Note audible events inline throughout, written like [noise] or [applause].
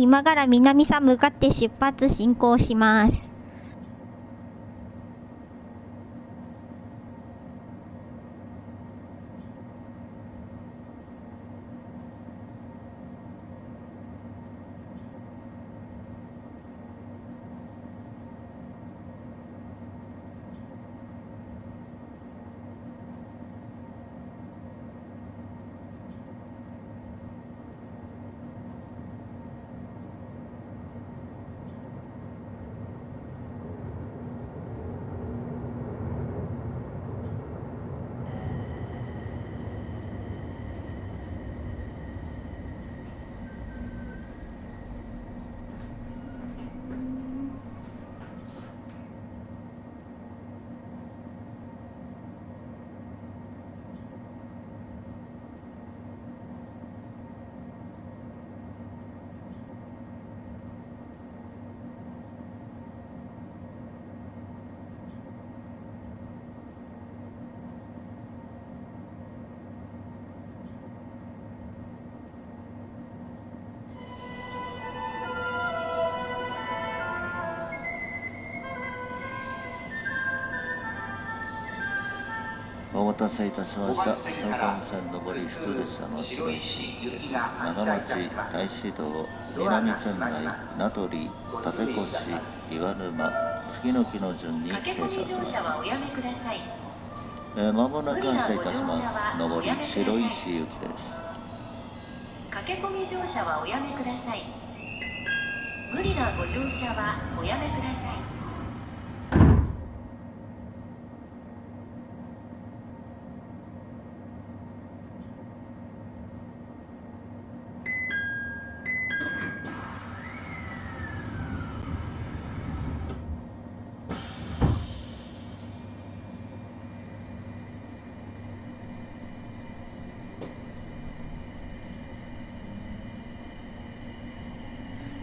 今から南さん向かって出発進行します。待たせいたしました。東海線上り普通列車の白石。長町、大師道、南仙台、名取、立越、岩沼、次の木の順に停車します。乗車はおやめください。えー、間もなく発車いたします。上り白石行きです。駆け込み乗車はおやめください。無理なご乗車はおやめください。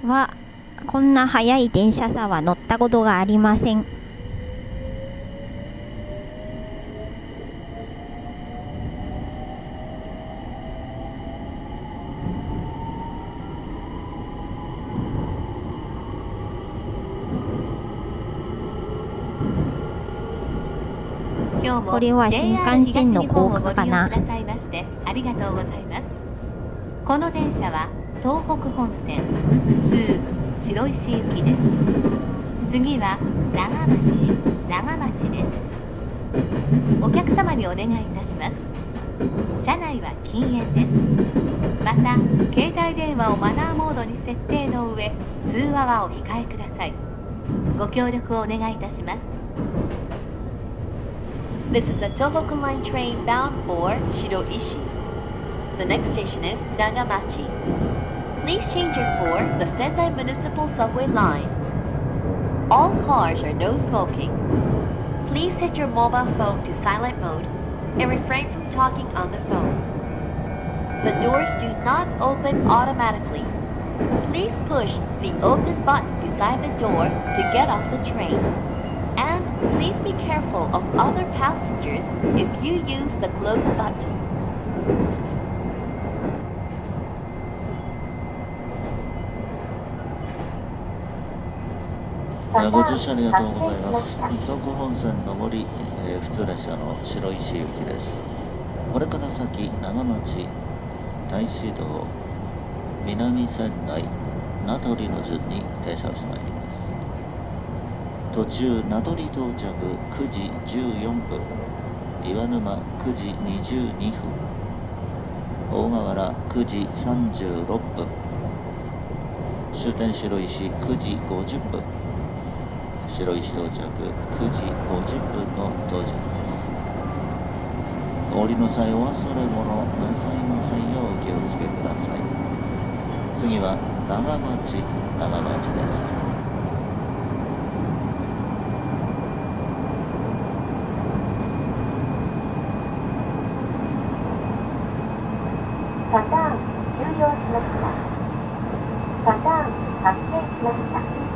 は、こんな速い電車さは乗ったことがありません。これは新幹線の高架かなありがとうございます。この電車は東北本線通白石行きです。次は長町長町です。お客様にお願いいたします。車内は禁煙です。また、携帯電話をマナーモードに設定の上、通話はお控えください。ご協力をお願いいたします。This is a Tohoku Line train bound for Shiroishi. The next station is Nagamachi. Please change your for the Sendai Municipal Subway line. All cars are no smoking. Please set your mobile phone to silent mode and refrain from talking on the phone. The doors do not open automatically. Please push the open button beside the door to get off the train. And please be careful of other passengers if you use the close button. ご乗車ありがとうございます。東北本線上り、えー普通列車の白石行きです。これから先、長町、大師道、南仙台、名取の順に停車をしてまいります。途中、名取到着9時14分、岩沼9時22分、大河原9時36分、終点白石9時50分、白石到着9時50分の到着です。お降りの際お忘れ物なさいませんようお気をつけください。次は長町、長町です。パターン終了しました。パターン発生しました。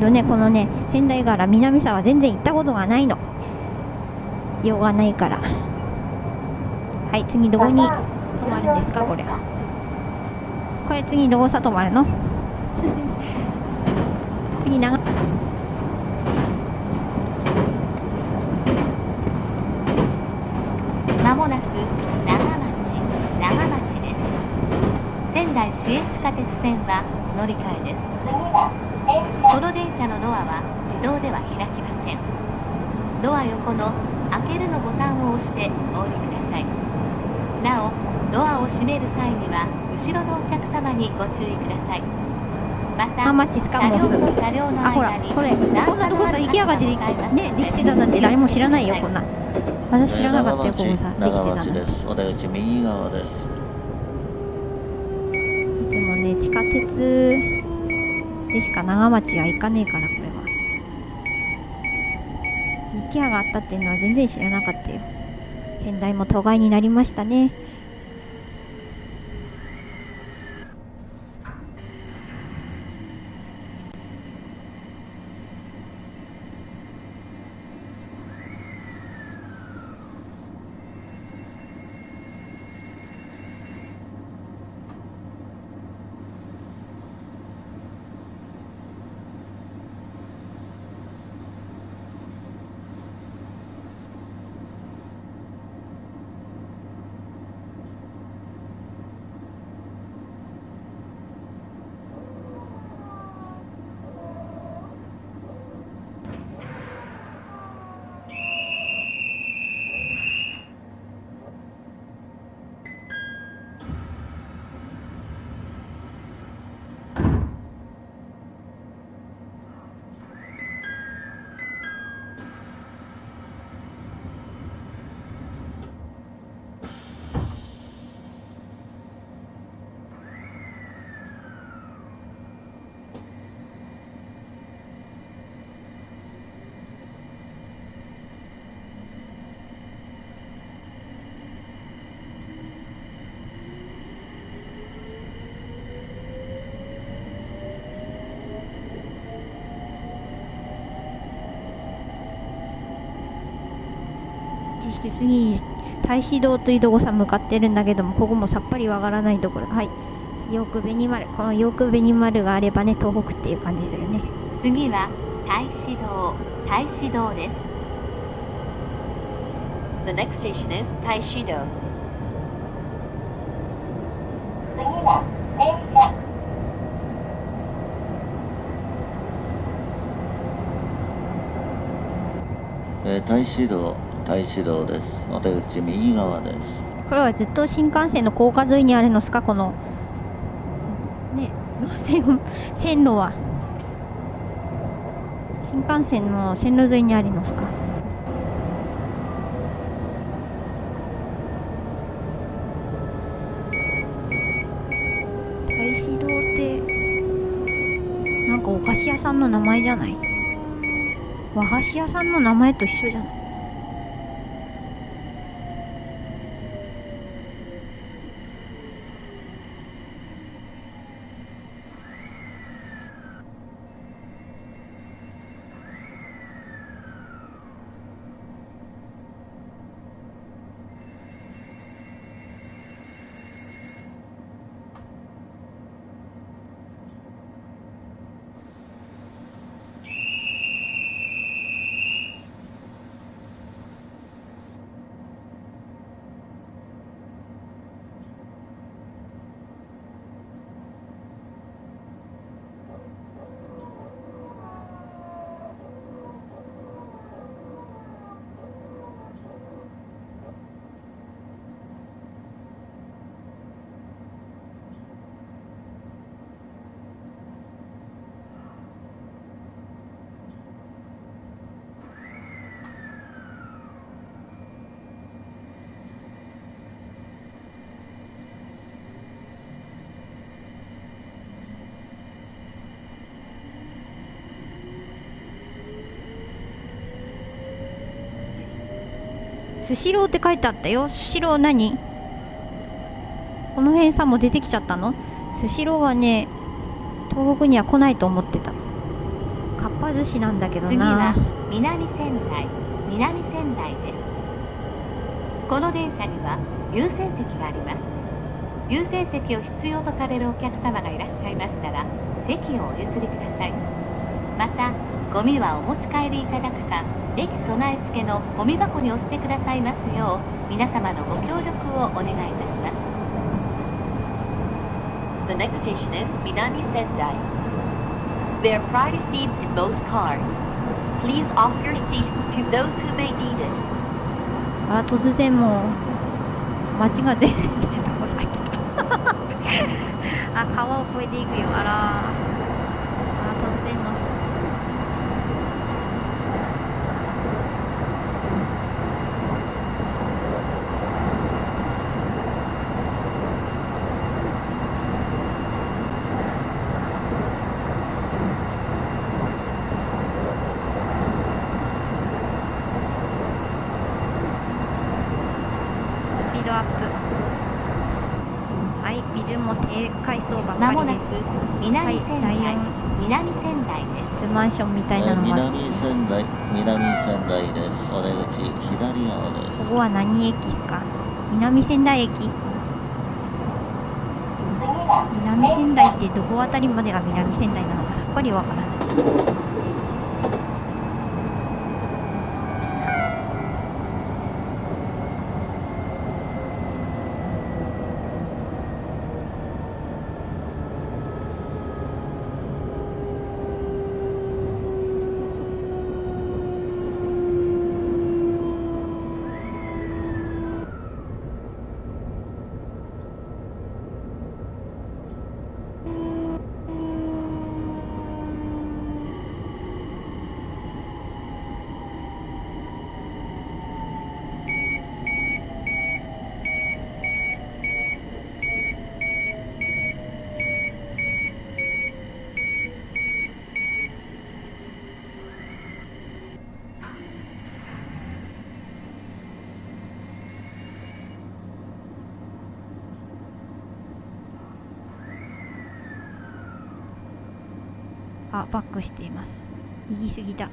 どねこのね仙台から南沢全然行ったことがないの。用がないから。はい次どこに泊まるんですかこれ。これ次どこさ泊まるの？[laughs] 次長。まもなく長町長町です。仙台市営地下鉄線は乗り換えですこの電車のドアは自動では開きません。ドア横の開けるのボタンを押してお降りください。なおドアを閉める際には後ろのお客様にご注意ください。また長町スカモス車両と車両のあほら間にこれこんなとこさ池屋が出てねできてたなんて誰も知らないよこんな。私知らなかったよここさできて長たの。お出口右側です。つもね地下鉄でしか長町は行かねえからこれは。池屋があったっていうのは全然知らなかったよ。先代も都会になりましたね。して次に太子堂というとこさ向かってるんだけどもここもさっぱりわからないところ。はい。よく紅丸このよく紅丸があればね東北っていう感じするね。次は太子堂。太子堂です。The next station is 太子堂次は電車えー、太子道、太子道です。お出口右側です。これはずっと新幹線の高架沿いにあるのですか？このね路線線路は。新幹線の線路沿いにあるのすか？太子堂ってなんかお菓子屋さんの名前じゃない？和菓子屋さんの名前と一緒じゃない？スシローって書いてあったよ。スシロー何？この辺さもう出てきちゃったの？スシローはね東北には来ないと思ってた。かっぱ寿司なんだけど次は南仙台。南仙台です。この電車には優先席があります。優先席を必要とされるお客様がいらっしゃいましたら席をお譲りください。またゴミはお持ち帰りいただくか駅備え付けのゴミ箱にお捨てくださいますよう皆様のご協力をお願いいたします The next station is Minami Sendai. There are priority seats in both cars. Please offer your seats to those who may need it. あら突然もう街が全然出てこさ来たあ川を越えていくよあらあら突然のスピードアップはいビルも低階層ばっまもなくかりです南仙台、はいライオン南仙台で。す。マンションみたいなのも南仙台南仙台です。お出口左側です。ここは何駅っすか？南仙台駅。南仙台ってどこあたりまでが南仙台なのかさっぱりわからないバックしています。行き過ぎだ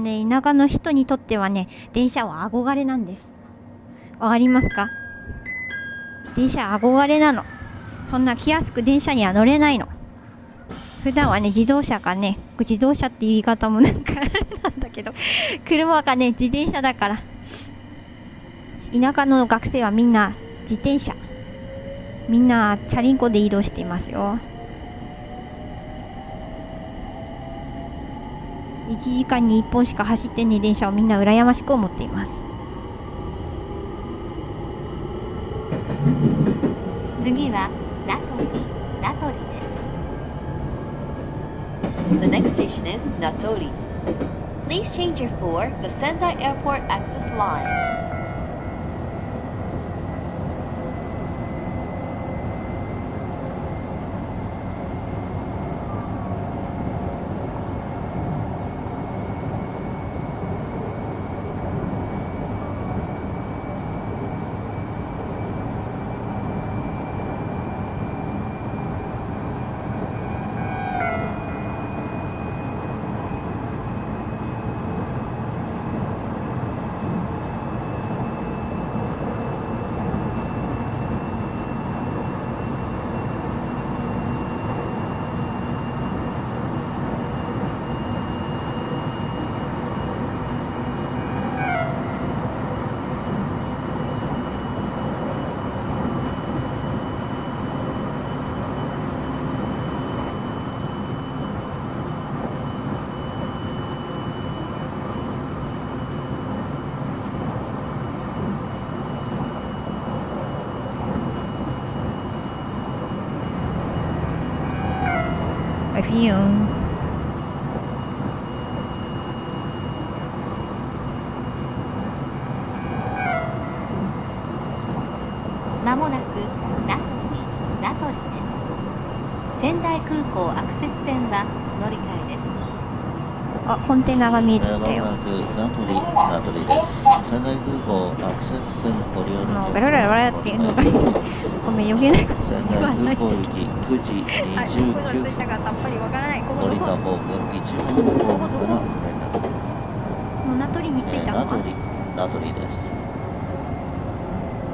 ね田舎の人にとってはね電車は憧れなんです。わかりますか？電車憧れなの。そんな気安く電車には乗れないの。普段はね自動車かね自動車って言い方もなんかあ [laughs] れなんだけど車かね自転車だから。田舎の学生はみんな自転車。みんなチャリンコで移動していますよ。1時間に1本しか走ってねえ電車をみんな羨ましく思っています次はナトリ、ナトリです。The next station is Natori. Please change your for the Sendai Airport Access Line.「はいフィユンまもなく名取名取です仙台空港アクセス線は乗り換えあコンテナが見ええーてきた。よ名取名取です。仙台空港アクセス線ご利用のもうベラベラベラっていうのがごめん余計なこと仙台空港行き9時はい、どこに着い。29分降りたホーム1号ホームから連絡もう名取に着いたのか。えー名取名取です。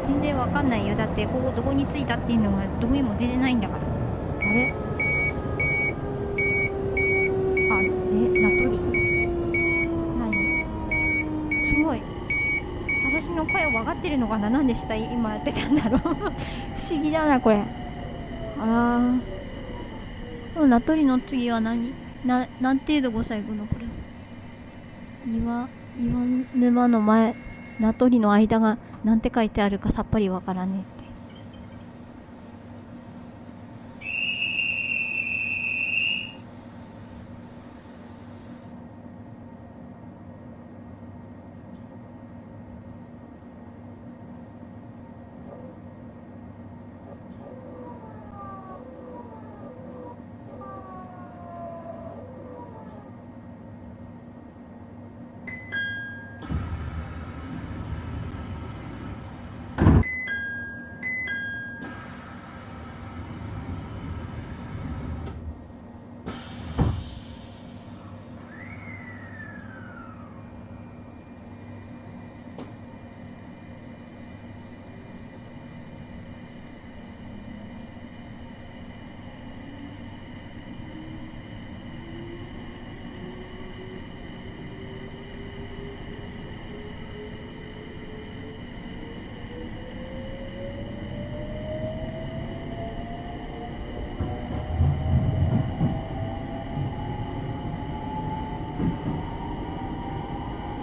全然わかんないよ。だってここどこに着いたっていうのがどこにも出てないんだからあれあえ名取何すごい私の声を分かってるのかな何でした今やってたんだろう。[laughs] 不思議だなこれ。あらこの名取の次は何？な何程度5歳後のこれ？岩岩沼の前。名取の間がなんて書いてあるかさっぱりわからねえ。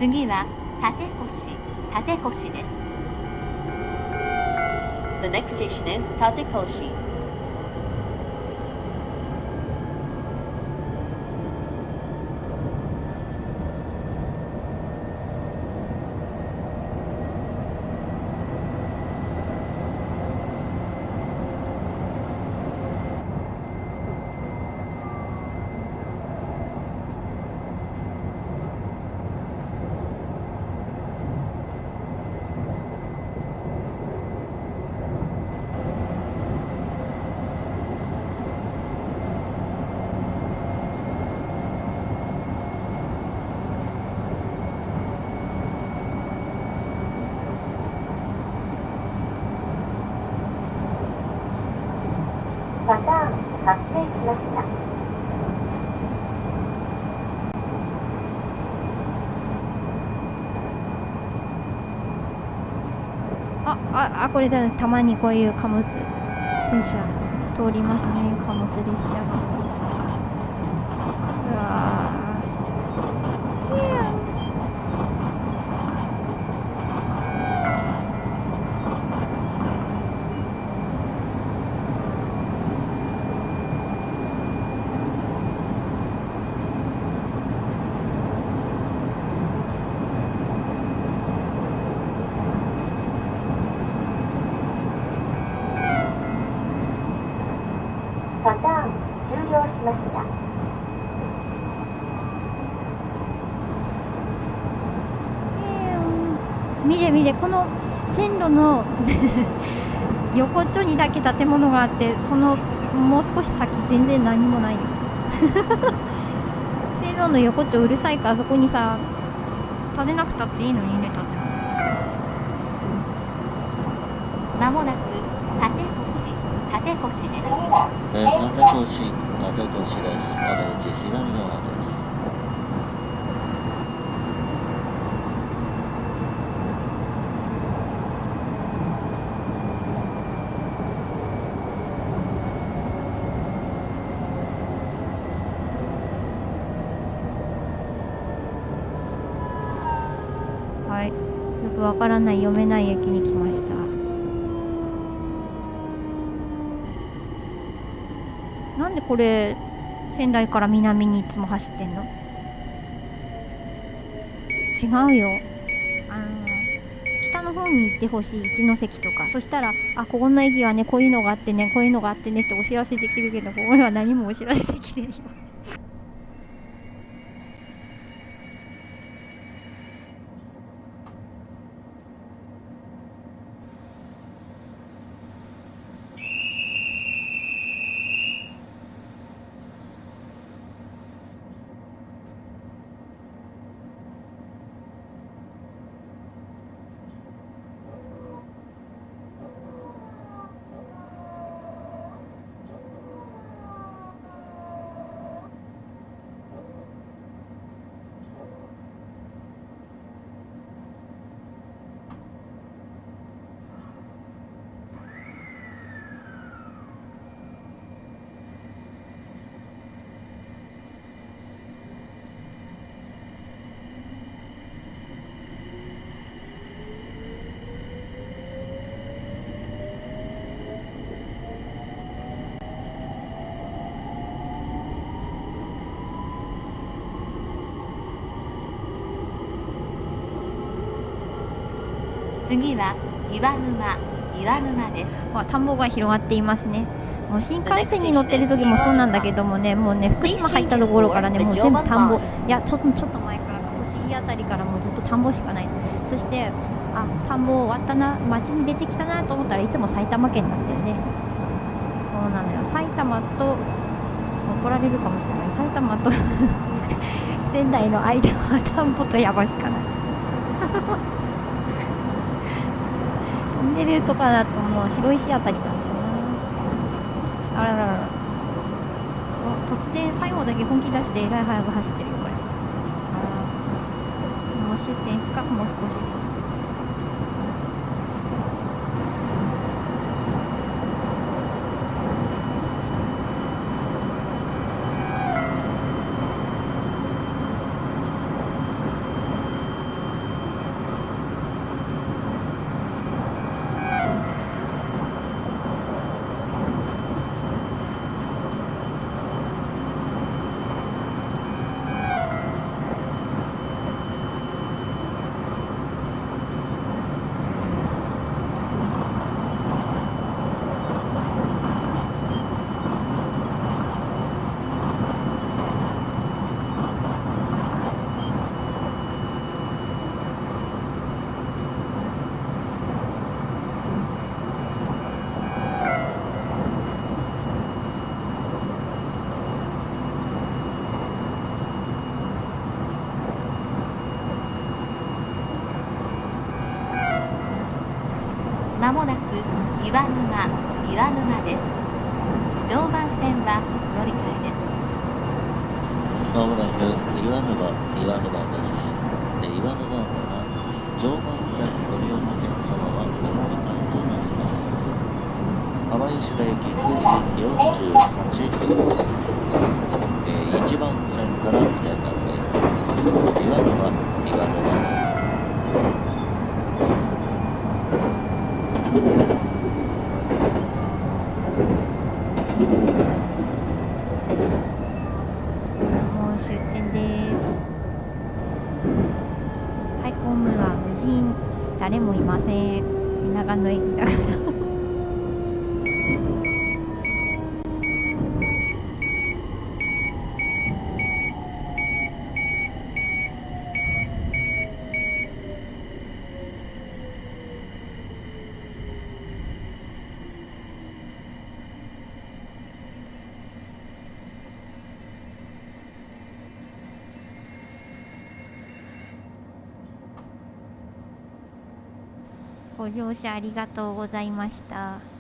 次は立て越しです。発生しました。あああこれだたまにこういう貨物電車通りますね。貨物列車がうわーいやパターン終了しました。見て見てこの線路の [laughs] 横っちょにだけ建物があってそのもう少し先全然何もない。よ [laughs] 線路の横っちょうるさいからそこにさ建てなくたっていいのにね建てまもなく立越立越です。えー、立越立越ですお出口左側ですはい。よくわからない読めない駅に来ましたなんでこれ仙台から南にいつも走ってんの？違うよ。あの北の方に行ってほしい。一ノ関とか。そしたらあここの駅はねこういうのがあってねこういうのがあってねってお知らせできるけどここには何もお知らせできないよ。次は岩沼岩沼です。わ田んぼが広がっていますね。もう新幹線に乗ってる時もそうなんだけどもねもうね福島入ったところからねもう全部田んぼ。いやちょっとちょっと前から栃木あたりからもうずっと田んぼしかないそしてあ田んぼ終わったな町に出てきたなと思ったらいつも埼玉県なんだよね。そうなのよ。埼玉と怒られるかもしれない。埼玉と [laughs] 仙台の間は田んぼと山しかないトンネルとかだともう白石あたりなんだよな。あらららら。突然最後だけ本気出してえらい速く走ってるよこれ。あら。もう終点ですかもう少し。でまもなく岩沼岩沼です常磐線は乗り換えですまもなく岩沼岩沼ですえ岩沼から常磐線ご利用のお客様はお乗り換えとなります浜石田駅9時48分えー1番線から連絡です岩沼岩沼ですもう終点です。はいホームは無人。誰もいません。長野駅だから。ご乗車ありがとうございました。